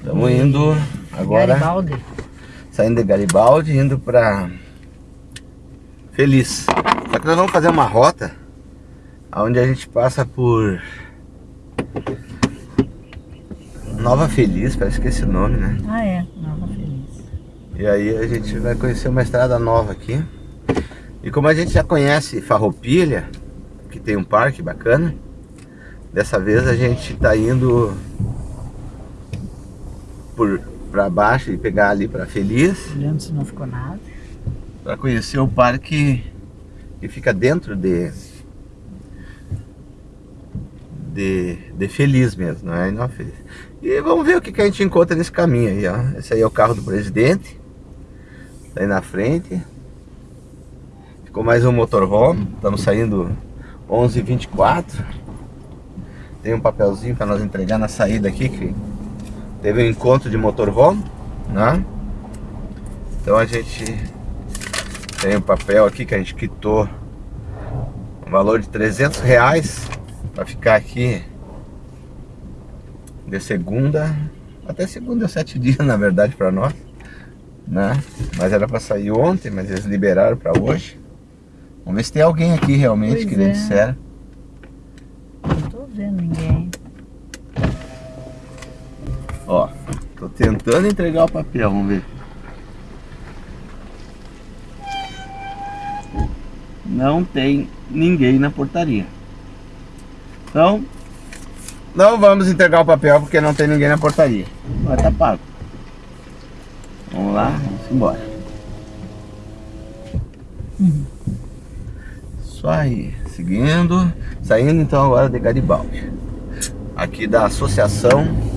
Estamos indo agora, Garibaldi. saindo de Garibaldi, indo pra Feliz. Só que nós vamos fazer uma rota onde a gente passa por Nova Feliz, parece que é esse nome, né? Ah, é. Nova Feliz. E aí a gente vai conhecer uma estrada nova aqui. E como a gente já conhece Farroupilha, que tem um parque bacana, dessa vez a gente tá indo por para baixo e pegar ali para Feliz, Olhando se não ficou nada. para conhecer o parque que fica dentro de de, de Feliz mesmo, não é? Não Feliz. E vamos ver o que, que a gente encontra nesse caminho aí, ó. Esse aí é o carro do presidente. Tá aí na frente. Ficou mais um motorhome. Estamos saindo 11h24. Tem um papelzinho para nós entregar na saída aqui que teve um encontro de motorhome, né? Então a gente tem um papel aqui que a gente quitou um valor de 300 reais para ficar aqui de segunda até segunda sete dias na verdade para nós né mas era para sair ontem mas eles liberaram para hoje vamos ver se tem alguém aqui realmente Pois que nem é. disseram Não tô vendo ninguém. ó tô tentando entregar o papel vamos ver. Não tem ninguém na portaria. Então não vamos entregar o papel porque não tem ninguém na portaria. Mas tá pago. Vamos lá vamos embora. Isso aí, seguindo, saindo então agora de Garibaldi. Aqui da Associação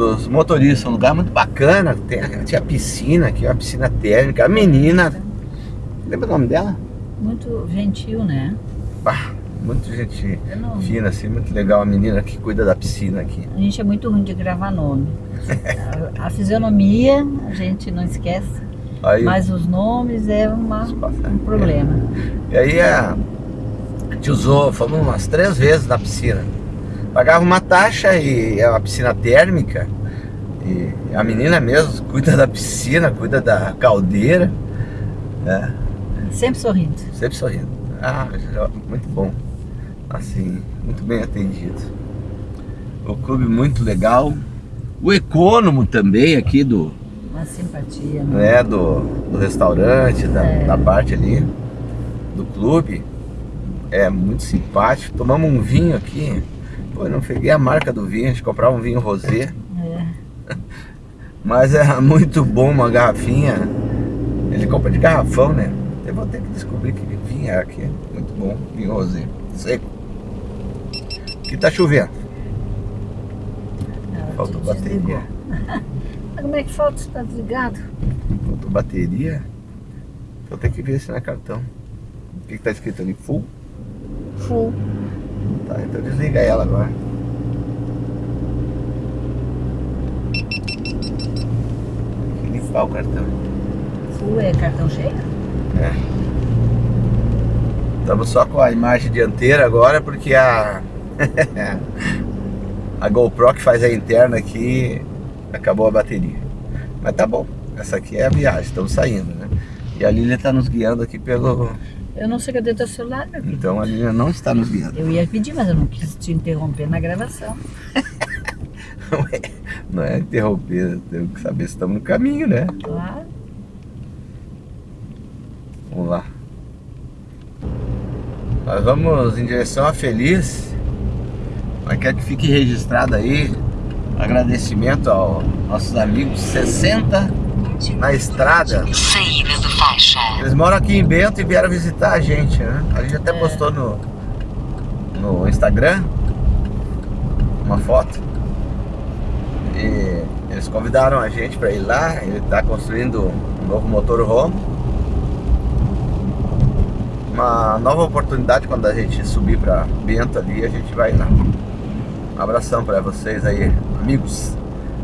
dos Motoristas, um lugar muito bacana, tem, tinha piscina aqui, uma piscina térmica, a menina, lembra o nome dela? Muito gentil, né? Bah, muito gente fina assim, muito legal, a menina que cuida da piscina aqui. A gente é muito ruim de gravar nome. A, a fisionomia a gente não esquece, Aí, mas os nomes é uma, um problema. E aí a gente usou, fomos umas três vezes na piscina. Pagava uma taxa e é uma piscina térmica. E a menina mesmo cuida da piscina, cuida da caldeira. né? Sempre sorrindo. Sempre sorrindo. Ah, muito bom. Assim, muito bem atendido. O clube muito legal. O econômico também aqui do, Uma simpatia. né? né, do, do restaurante, da, É. da parte ali do clube. É muito simpático. Tomamos um vinho aqui. Pô, não peguei a marca do vinho, a gente comprava um vinho rosé. É. Mas é muito bom uma garrafinha. Ele compra de garrafão, né? Eu vou ter que descobrir que vinho é aqui. Muito bom, vinho rosé. Seco. Aqui tá chovendo. Ela Faltou te bateria. Mas como é que falta? Está desligado? Faltou bateria. Então tem que ver se não é cartão. O que, que tá escrito ali? Full? Full. Tá, então desliga ela agora. Tem que limpar o cartão. Full é cartão cheio? É. Estamos só com a imagem dianteira agora porque a a GoPro que faz a interna aqui acabou a bateria. Mas tá bom. Essa aqui é a viagem, estamos saindo, né? E a Lília está nos guiando aqui pelo. Eu não sei cadê teu celular, meu filho. Então a Lília não está nos guiando. Eu ia pedir, mas eu não quis te interromper na gravação. Não é, não é interromper, temos que saber se estamos no caminho, né? Claro. Vamos lá. Nós vamos em direção a Feliz. Mas quero que fique registrado aí agradecimento aos nossos amigos 60 na estrada. De faixa. Eles moram aqui em Bento e vieram visitar a gente, né? A gente até É. postou no, no Instagram uma foto. E eles convidaram a gente para ir lá. Ele está construindo um novo motorhome. Uma nova oportunidade quando a gente subir para Bento ali, a gente vai lá. Um abração para vocês aí, amigos.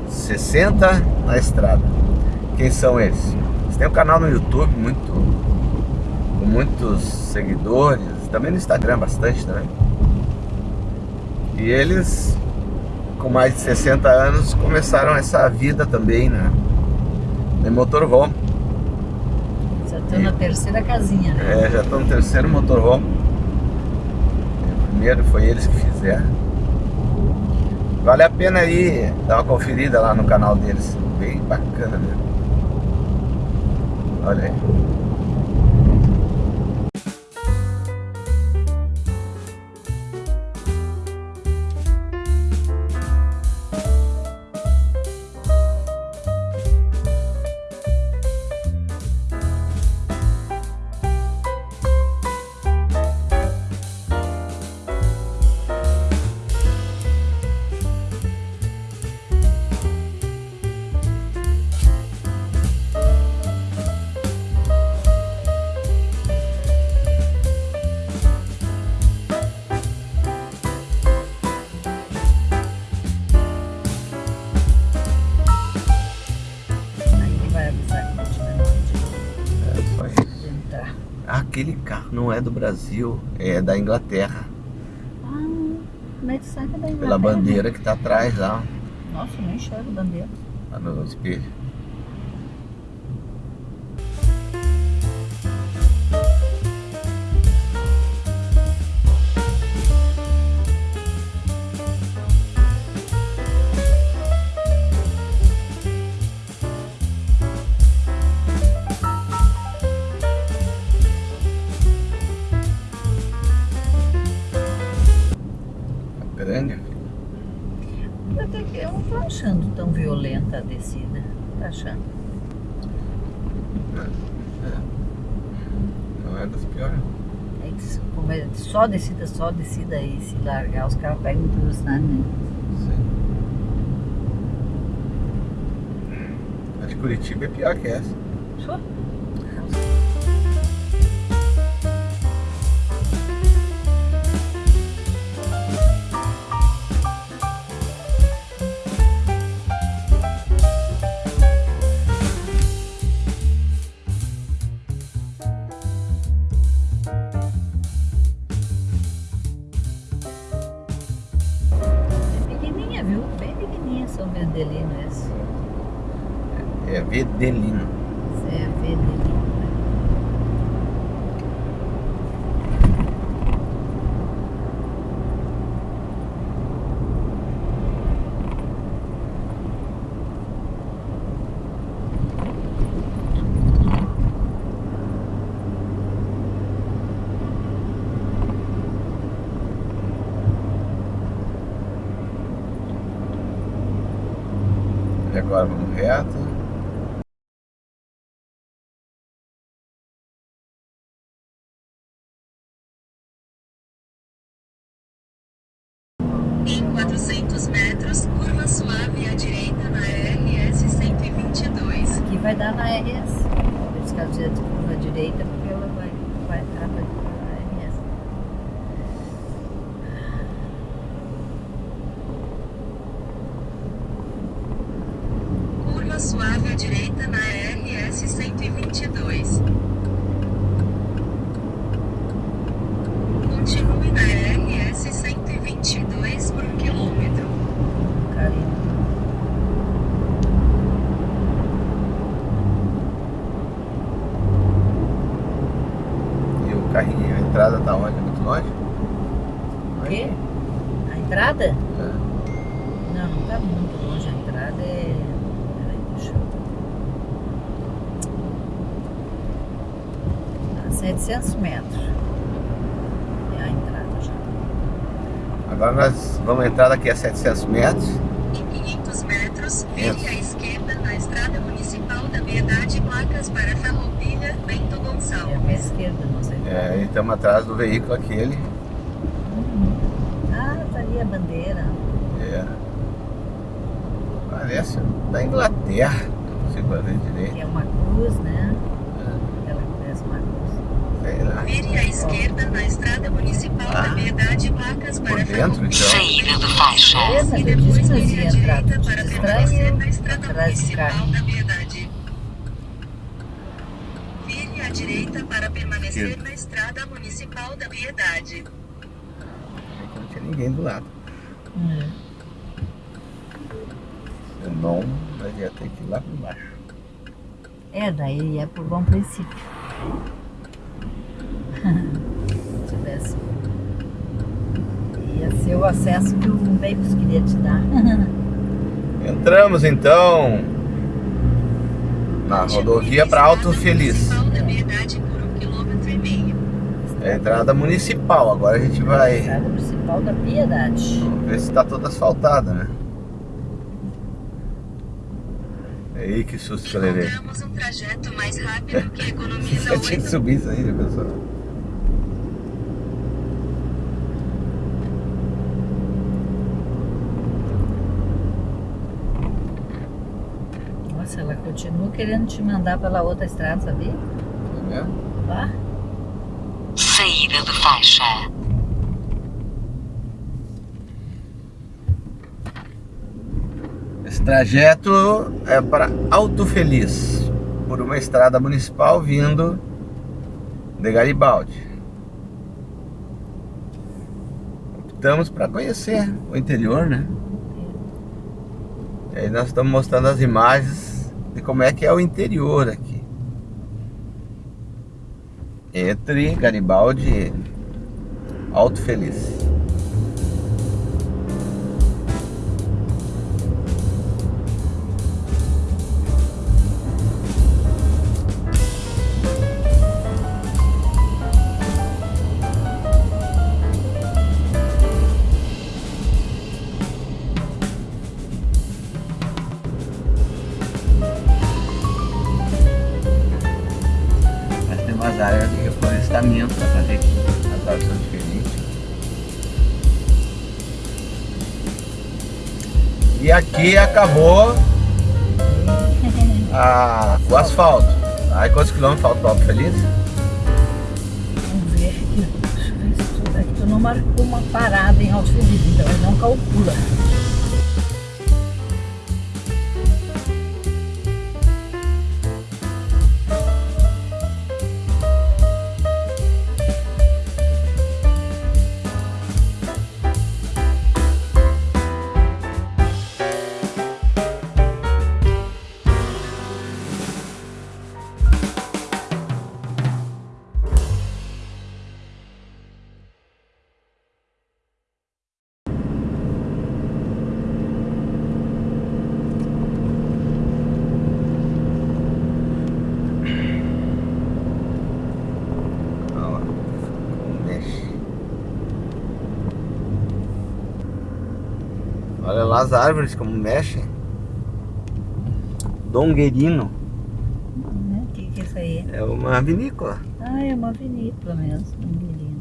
60 na estrada. Quem são eles? Eles têm um canal no YouTube muito com muitos seguidores, também no Instagram bastante também. E eles com mais de 60 anos começaram essa vida também, né? De motorhome. Já estou na terceira casinha, né? É, já estou no terceiro motorhome. O primeiro foi eles que fizeram. Vale a pena aí dar uma conferida lá no canal deles. Bem bacana mesmo. Aí é do Brasil, é da Inglaterra. Ah, como é da Pela Inglaterra? bandeira que tá atrás lá, Nossa, eu nem enxergo a bandeira. lá no espelho. Só descida, só descida aí, se largar, os carros pegam muita velocidade, né? Sim. A de Curitiba é pior que essa. Só. Agora 800 metros. É a entrada já. Agora nós vamos entrar daqui a 700 metros. Em 500 metros, vire à esquerda na estrada municipal da Piedade, placas para Farroupilha, Bento Gonçalves. É à esquerda, não sei. É, estamos atrás do veículo aquele. Ah, tá ali a bandeira. É. Parece da Inglaterra, se for direito. Que é uma cruz, né? Esquerda na estrada municipal Ah. da Piedade, placas para dentro, então. Saída do faixa. E depois nós vire à direita para permanecer na estrada municipal da Piedade. Vire à direita para permanecer na estrada municipal da Piedade. É Não tinha ninguém do lado. É. Não, mas ia ter que ir lá por baixo. É, daí é por bom princípio. Tivesse. Ia ser o acesso que o Veículos queria te dar. Entramos então na rodovia para Alto Feliz. É a entrada municipal. Agora a gente vai Estrada Municipal da Piedade. vamos ver se está toda asfaltada, né? Aí que susto que eu levei. Encontramos um trajeto mais rápido que economiza Eu tinha que 8 subir isso aí, pessoal? Nossa, ela continua querendo te mandar pela outra estrada, sabia? Tá vendo? Lá? Saída de faixa. Esse trajeto é para Alto Feliz, por uma estrada municipal vindo de Garibaldi. Optamos para conhecer o interior, né? E aí nós estamos mostrando as imagens de como é que é o interior aqui. Entre Garibaldi e Alto Feliz. E aqui acabou a- o asfalto. Aí quantos quilômetros falta para Feliz? Vamos ver aqui. Deixa eu ver que tu não marcou uma parada em Alto Feliz, então ele não calcula. Olha lá as árvores como mexem. Donguerino Né? O que, que é isso aí? é uma vinícola. Ah, é uma vinícola mesmo, um menino.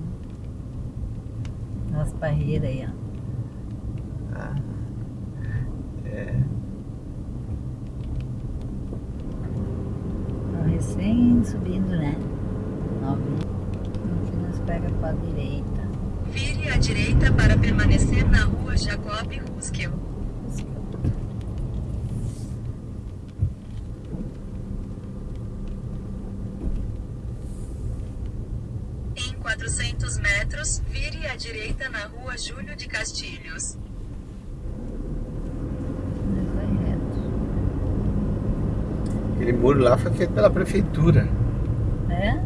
Umas barreiras aí, ó. Ah, É, Tá recém subindo, né? Novinho. Aqui nós pega pra direita. Vire à direita para permanecer na rua Jacob Ruskell. Em 400 metros, vire à direita na rua Júlio de Castilhos. Aquele muro lá foi feito pela prefeitura. É?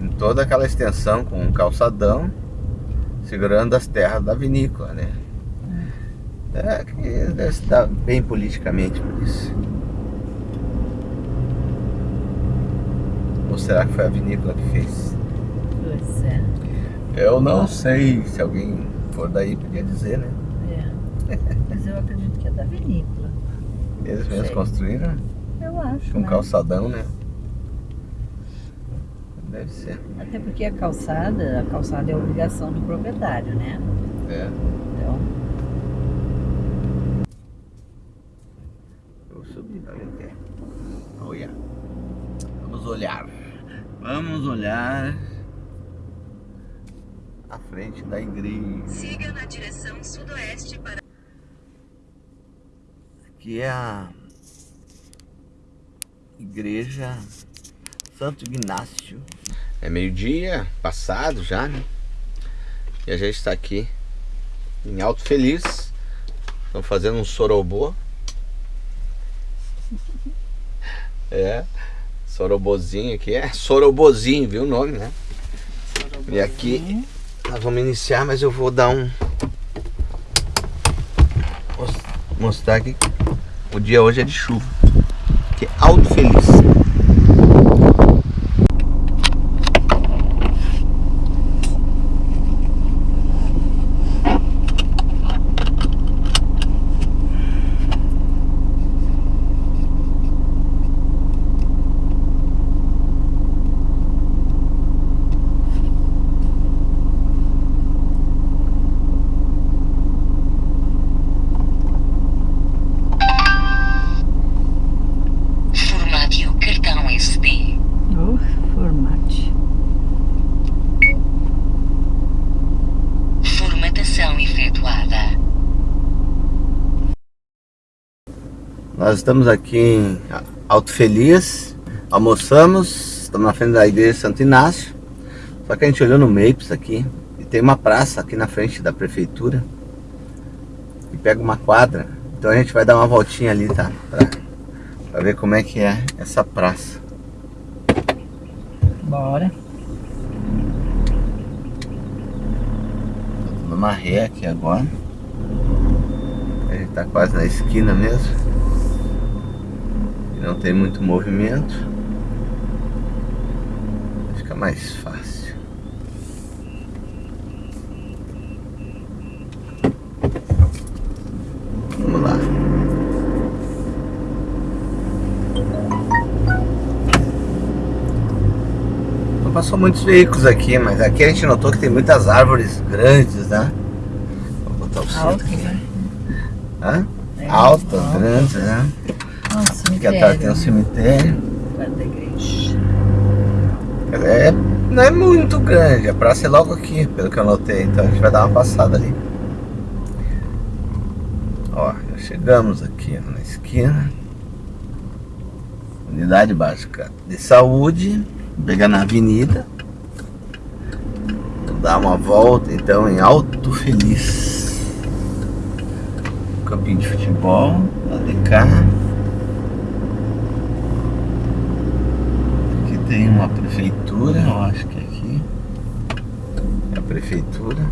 Em toda aquela extensão com um calçadão, segurando as terras da vinícola, né? É que deve se dar bem politicamente por isso. Ou será que foi a vinícola que fez? Pois é. Eu não sei, se alguém for daí podia dizer, né? é. Mas eu acredito que é da vinícola. Eles mesmos Sei. construíram Eu acho. com né? calçadão, né? Deve ser. Até porque a calçada, a calçada é obrigação do proprietário, né? É. Então, Eu vou subir pra ver o que é. Olha. Vamos olhar. Vamos olhar a igreja. Siga na direção sudoeste para Aqui é a igreja Santo Ignácio. É meio-dia, passado já, né? E a gente está aqui em Alto Feliz. Estamos fazendo um sorobô. É, Sorobozinho aqui, é Sorobozinho, viu o nome, né? E aqui nós vamos iniciar, mas eu vou dar um... Mostrar aqui, o dia hoje é de chuva, que é alto feliz. Nós estamos aqui em Alto Feliz, almoçamos, estamos na frente da igreja de Santo Inácio. Só que a gente olhou no Maps aqui e tem uma praça aqui na frente da prefeitura e pega uma quadra. Então a gente vai dar uma voltinha ali, tá? Pra, pra ver como é que é essa praça. Bora. Tô uma ré aqui agora. A gente tá quase na esquina mesmo. Não tem muito movimento. Fica mais fácil. Vamos lá. Não passou muitos veículos aqui, mas aqui a gente notou que tem muitas árvores grandes, né? Vou botar o cinto aqui. né? Hã? É, Altas, grandes, né? Nossa, Aqui atrás tem um cemitério. Perto da igreja. É, não é muito grande, a praça é logo aqui, pelo que eu notei, então a gente vai dar uma passada ali. Ó, já chegamos aqui na esquina. Unidade básica de saúde, pegar na avenida. Vou dar uma volta então em Alto Feliz. Campinho de futebol, lá de cá. Aqui tem uma prefeitura, eu acho que é aqui. É a prefeitura.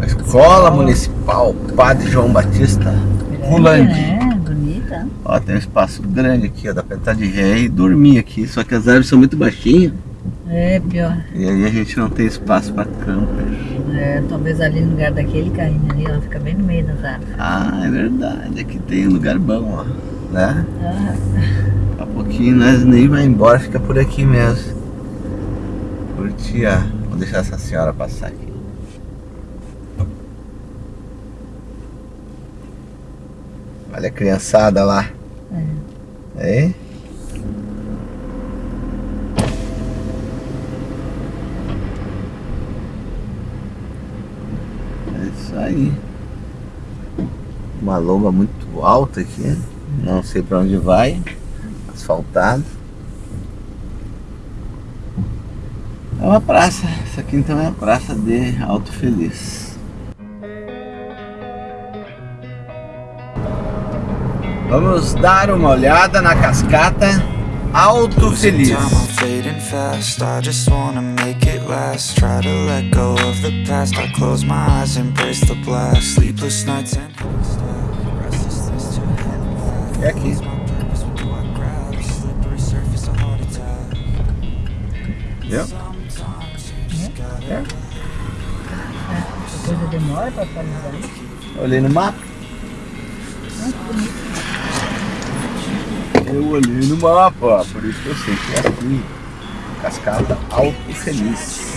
A Escola Municipal Padre João Batista Rolante. É, bonita. Ó, tem um espaço grande aqui, ó, dá pra de ré e dormir aqui. Só que as árvores são muito baixinhas É, pior. e aí a gente não tem espaço pra camper. É, talvez ali no lugar daquele carrinho ali, ela fica bem no meio das árvores. Ah, é verdade. Aqui tem um lugar bom, ó. Né? Ah, Daqui a pouquinho nós nem vai embora, fica por aqui mesmo. Curtir a... Vou deixar essa senhora passar aqui. Olha a criançada lá. é. Aí. É isso aí. Uma lomba muito alta aqui. Não sei pra onde vai. Asfaltado. É uma praça. Isso aqui então é a praça de Alto Feliz. Vamos dar uma olhada na cascata Alto Feliz. fading fast. I just wanna make it last. Try to let go of the past. I close my eyes, embrace the blast. Sleepless nights and restlessness to Yep. Yeah. Yeah. Olhei no mapa. Eu olhei no mapa, por isso que eu sei que é aqui. Cascata Alto Feliz.